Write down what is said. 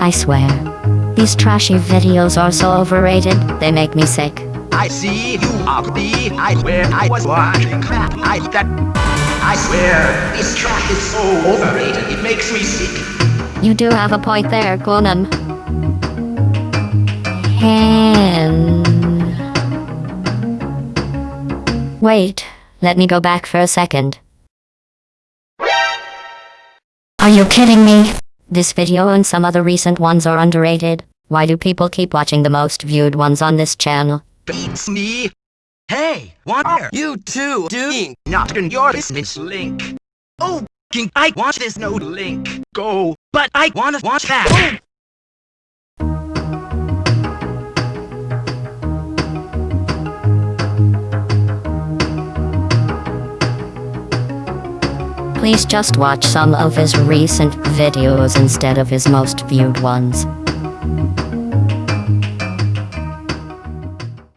I swear. These trashy videos are so overrated, they make me sick. I see you are the I swear I was watching crap I that I swear this trash is so overrated it makes me sick. You do have a point there, Conan. And... Wait, let me go back for a second. Are you kidding me? This video and some other recent ones are underrated. Why do people keep watching the most viewed ones on this channel? Beats me. Hey, what are you two doing? Not in your business, Link. Oh, I want this no link. Go, but I wanna watch that. Please just watch some of his recent videos instead of his most viewed ones.